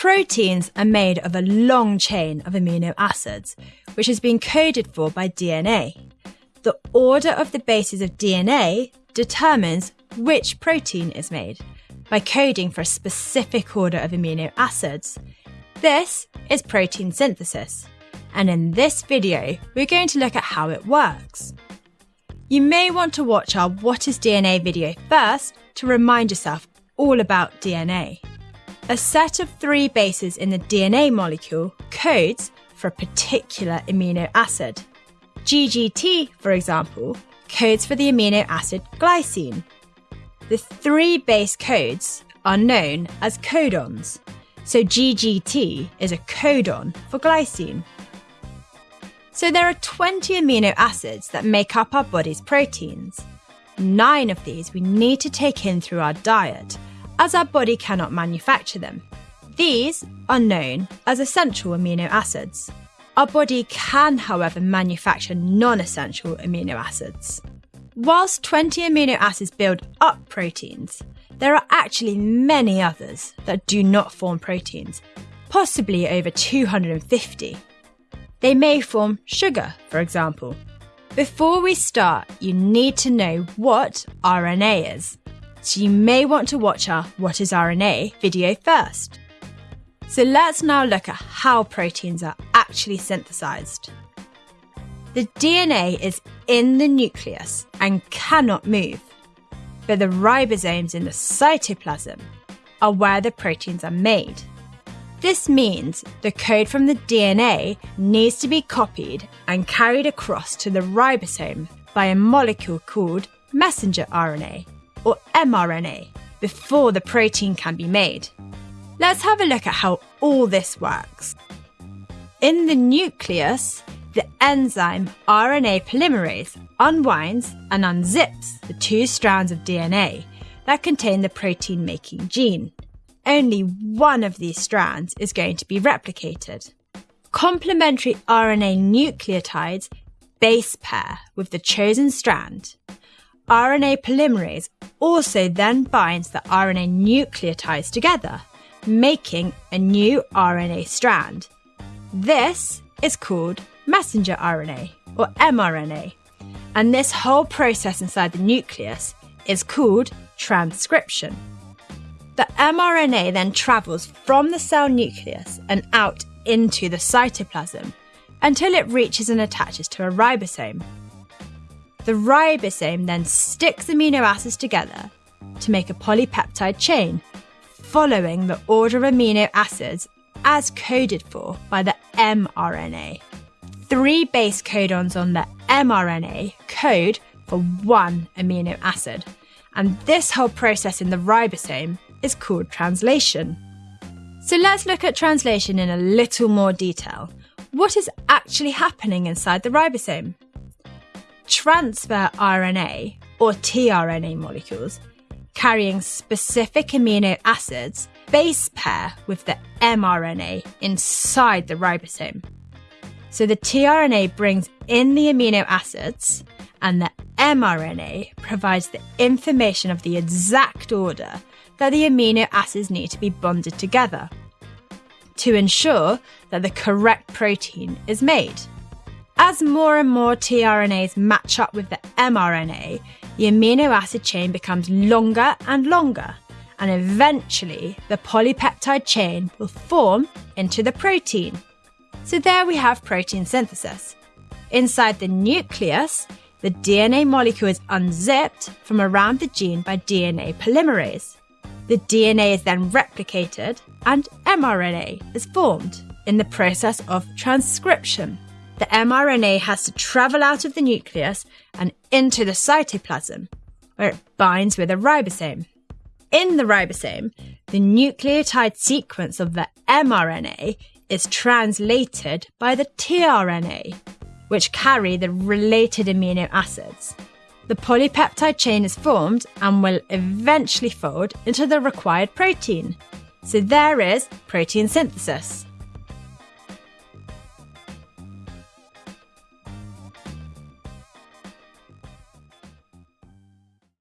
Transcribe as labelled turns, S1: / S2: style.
S1: Proteins are made of a long chain of amino acids, which has been coded for by DNA. The order of the bases of DNA determines which protein is made by coding for a specific order of amino acids. This is protein synthesis, and in this video, we're going to look at how it works. You may want to watch our What is DNA video first to remind yourself all about DNA. A set of three bases in the DNA molecule codes for a particular amino acid. GGT, for example, codes for the amino acid glycine. The three base codes are known as codons, so GGT is a codon for glycine. So there are 20 amino acids that make up our body's proteins. Nine of these we need to take in through our diet as our body cannot manufacture them. These are known as essential amino acids. Our body can, however, manufacture non essential amino acids. Whilst 20 amino acids build up proteins, there are actually many others that do not form proteins, possibly over 250. They may form sugar, for example. Before we start, you need to know what RNA is so you may want to watch our What is RNA video first. So let's now look at how proteins are actually synthesized. The DNA is in the nucleus and cannot move, but the ribosomes in the cytoplasm are where the proteins are made. This means the code from the DNA needs to be copied and carried across to the ribosome by a molecule called messenger RNA or mRNA before the protein can be made. Let's have a look at how all this works. In the nucleus, the enzyme RNA polymerase unwinds and unzips the two strands of DNA that contain the protein making gene. Only one of these strands is going to be replicated. Complementary RNA nucleotides base pair with the chosen strand. RNA polymerase also then binds the RNA nucleotides together, making a new RNA strand. This is called messenger RNA or mRNA, and this whole process inside the nucleus is called transcription. The mRNA then travels from the cell nucleus and out into the cytoplasm until it reaches and attaches to a ribosome. The ribosome then sticks amino acids together to make a polypeptide chain, following the order of amino acids as coded for by the mRNA. Three base codons on the mRNA code for one amino acid, and this whole process in the ribosome is called translation. So let's look at translation in a little more detail. What is actually happening inside the ribosome? Transfer RNA or tRNA molecules carrying specific amino acids base pair with the mRNA inside the ribosome. So the tRNA brings in the amino acids and the mRNA provides the information of the exact order that the amino acids need to be bonded together to ensure that the correct protein is made. As more and more tRNAs match up with the mRNA, the amino acid chain becomes longer and longer, and eventually the polypeptide chain will form into the protein. So there we have protein synthesis. Inside the nucleus, the DNA molecule is unzipped from around the gene by DNA polymerase. The DNA is then replicated and mRNA is formed in the process of transcription the mRNA has to travel out of the nucleus and into the cytoplasm, where it binds with a ribosome. In the ribosome, the nucleotide sequence of the mRNA is translated by the tRNA, which carry the related amino acids. The polypeptide chain is formed and will eventually fold into the required protein. So there is protein synthesis.